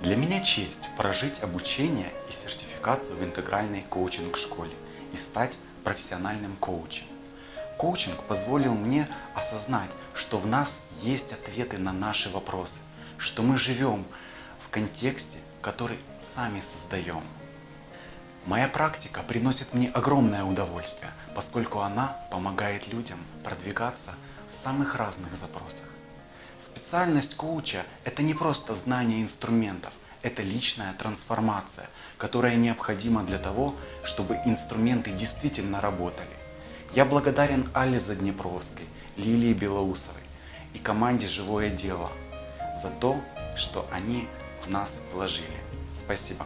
Для меня честь прожить обучение и сертификацию в интегральной коучинг-школе и стать профессиональным коучем. Коучинг позволил мне осознать, что в нас есть ответы на наши вопросы, что мы живем в контексте, который сами создаем. Моя практика приносит мне огромное удовольствие, поскольку она помогает людям продвигаться в самых разных запросах. Специальность коуча – это не просто знание инструментов, это личная трансформация, которая необходима для того, чтобы инструменты действительно работали. Я благодарен Алле Заднепровской, Лилии Белоусовой и команде «Живое дело» за то, что они в нас вложили. Спасибо.